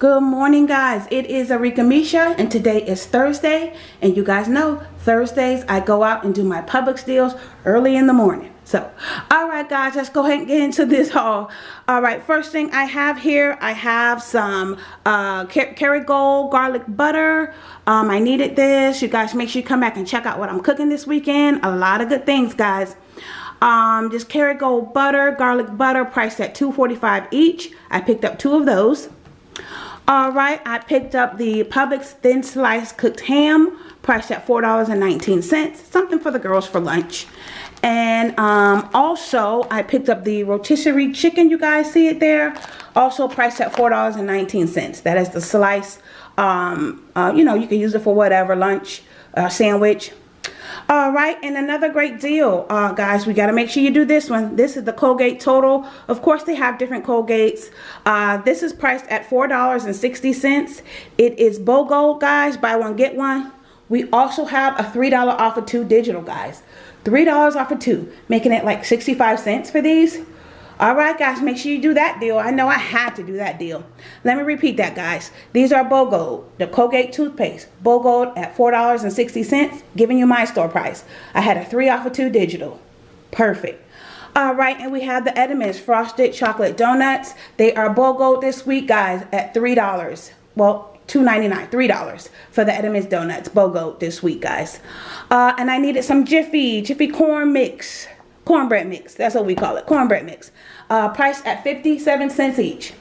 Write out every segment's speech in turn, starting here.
Good morning guys, it is Arika Misha and today is Thursday and you guys know Thursdays I go out and do my Publix deals early in the morning. So, alright guys, let's go ahead and get into this haul. Alright, first thing I have here, I have some uh, Kerrygold garlic butter. Um, I needed this. You guys make sure you come back and check out what I'm cooking this weekend. A lot of good things guys. Um, just Kerrygold butter, garlic butter, priced at $2.45 each. I picked up two of those. All right, I picked up the Publix thin slice cooked ham, priced at $4.19. Something for the girls for lunch. And um, also, I picked up the rotisserie chicken. You guys see it there? Also priced at $4.19. That is the slice. Um, uh, you know, you can use it for whatever, lunch, uh, sandwich, all right, and another great deal, uh, guys. We got to make sure you do this one. This is the Colgate Total. Of course, they have different Colgates. Uh, this is priced at $4.60. It is BOGO, guys. Buy one, get one. We also have a $3 off of two digital, guys. $3 off of two, making it like 65 cents for these. All right, guys, make sure you do that deal. I know I had to do that deal. Let me repeat that, guys. These are BOGO, the Colgate toothpaste. BOGO at $4.60, giving you my store price. I had a 3 off of 2 digital. Perfect. All right, and we have the Entenmann's Frosted Chocolate Donuts. They are BOGO this week, guys, at $3. Well, $2.99, $3 for the Entenmann's Donuts. BOGO this week, guys. Uh, and I needed some Jiffy, Jiffy Corn Mix cornbread mix. That's what we call it, cornbread mix. Uh, priced at 57 cents each.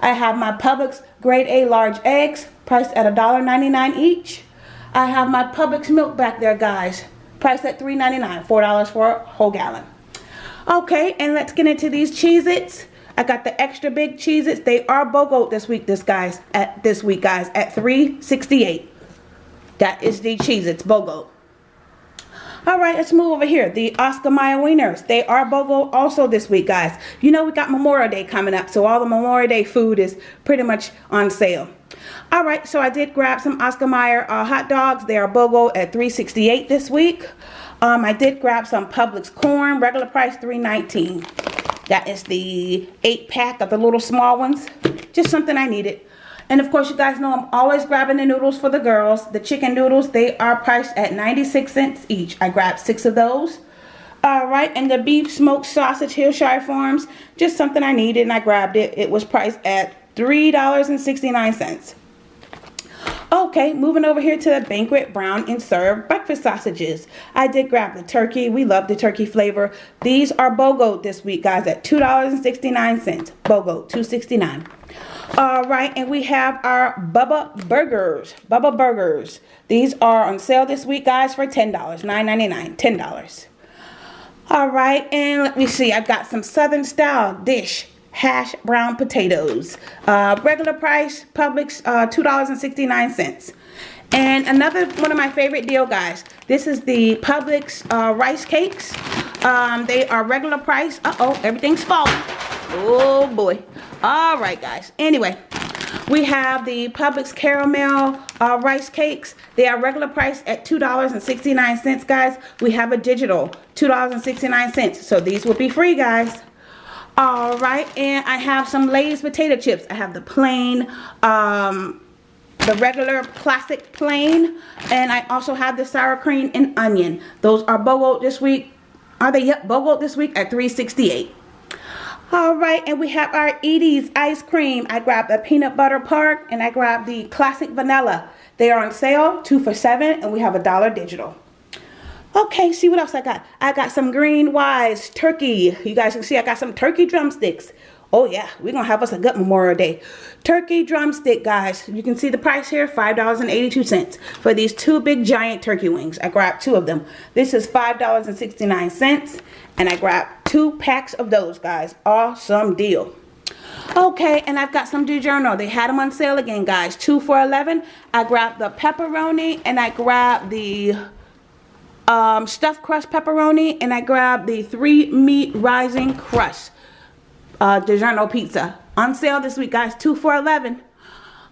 I have my Publix grade A large eggs, priced at $1.99 each. I have my Publix milk back there, guys, priced at $3.99, $4 for a whole gallon. Okay, and let's get into these Cheez-Its. I got the extra big Cheez-Its. They are BOGO this week, this guys, at this week, guys, at $3.68. That is the Cheez-Its BOGO. All right, let's move over here. The Oscar Mayer Wieners. They are BOGO also this week, guys. You know we got Memorial Day coming up, so all the Memorial Day food is pretty much on sale. All right, so I did grab some Oscar Mayer uh, hot dogs. They are BOGO at 368 this week. Um, I did grab some Publix corn, regular price 319 That is the eight pack of the little small ones. Just something I needed. And of course, you guys know I'm always grabbing the noodles for the girls. The chicken noodles, they are priced at 96 cents each. I grabbed six of those. All right, and the beef smoked sausage Hillshire Farms, just something I needed and I grabbed it. It was priced at $3.69. Okay, moving over here to the Banquet Brown and Serve breakfast sausages. I did grab the turkey. We love the turkey flavor. These are BOGO this week, guys, at $2.69. BOGO, $2.69. All right, and we have our Bubba Burgers. Bubba Burgers. These are on sale this week, guys, for $10. $9.99. $10. All right, and let me see. I've got some Southern style dish hash brown potatoes. Uh, regular price, Publix, uh, $2.69. And another one of my favorite deal, guys. This is the Publix uh, rice cakes. Um, they are regular price. Uh-oh, everything's falling. Oh, boy. All right, guys. Anyway, we have the Publix caramel uh, rice cakes. They are regular price at $2.69, guys. We have a digital, $2.69. So these will be free, guys. All right, and I have some Lay's potato chips. I have the plain, um, the regular classic plain, and I also have the sour cream and onion. Those are BOGO this week. Are they? Yep, BOGO this week at 368 all right, and we have our Edy's ice cream. I grabbed the peanut butter park and I grabbed the classic vanilla. They are on sale, two for seven, and we have a dollar digital. Okay, see what else I got. I got some Green Wise turkey. You guys can see I got some turkey drumsticks. Oh yeah, we're gonna have us a good Memorial Day. Turkey drumstick, guys. You can see the price here, $5.82 for these two big giant turkey wings. I grabbed two of them. This is $5.69 and I grabbed two packs of those, guys. Awesome deal. Okay, and I've got some DiGiorno. They had them on sale again, guys. Two for 11 I grabbed the pepperoni and I grabbed the um, stuffed crust pepperoni and I grabbed the three meat rising crust uh, DiGiorno pizza. On sale this week, guys. Two for 11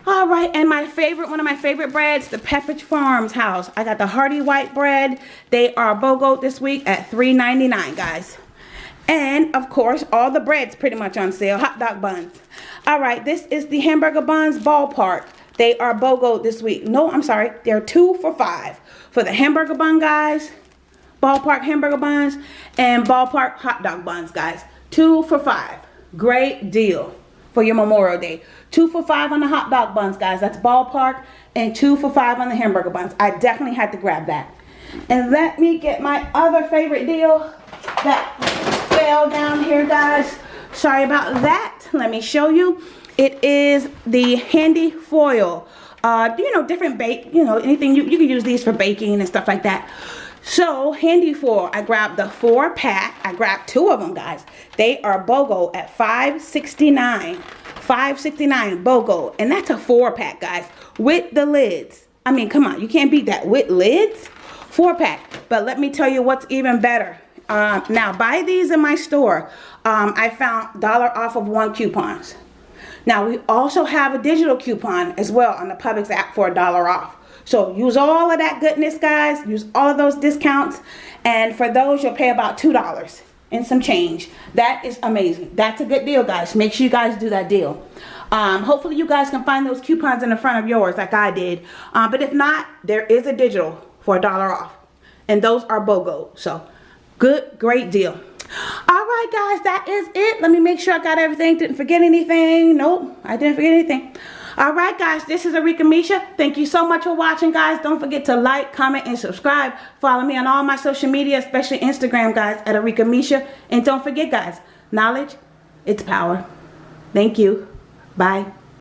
all right, and my favorite, one of my favorite breads, the Pepperidge Farms house. I got the Hearty White bread. They are BOGO this week at $3.99, guys. And of course, all the bread's pretty much on sale. Hot dog buns. All right, this is the hamburger buns ballpark. They are BOGO this week. No, I'm sorry. They're two for five. For the hamburger bun, guys, ballpark hamburger buns, and ballpark hot dog buns, guys. Two for five. Great deal for your Memorial Day. Two for five on the hot dog buns, guys. That's ballpark. And two for five on the hamburger buns. I definitely had to grab that. And let me get my other favorite deal that fell down here, guys. Sorry about that. Let me show you. It is the Handi-Foil. Uh, you know, different bake, you know, anything, you, you can use these for baking and stuff like that. So, Handi-Foil, I grabbed the four pack. I grabbed two of them, guys. They are BOGO at 569 569 BOGO. And that's a four pack, guys, with the lids. I mean, come on, you can't beat that with lids. Four pack. But let me tell you what's even better. Uh, now, buy these in my store. Um, I found dollar off of one coupons. Now, we also have a digital coupon as well on the Publix app for a dollar off. So use all of that goodness, guys. Use all of those discounts. And for those, you'll pay about $2 and some change. That is amazing. That's a good deal, guys. Make sure you guys do that deal. Um, hopefully you guys can find those coupons in the front of yours like I did. Uh, but if not, there is a digital for a dollar off. And those are BOGO. So good, great deal. Right, guys, that is it. Let me make sure I got everything. Didn't forget anything. Nope, I didn't forget anything. All right, guys, this is Arika Misha. Thank you so much for watching, guys. Don't forget to like, comment, and subscribe. Follow me on all my social media, especially Instagram, guys, at Arika Misha. And don't forget, guys, knowledge, it's power. Thank you. Bye.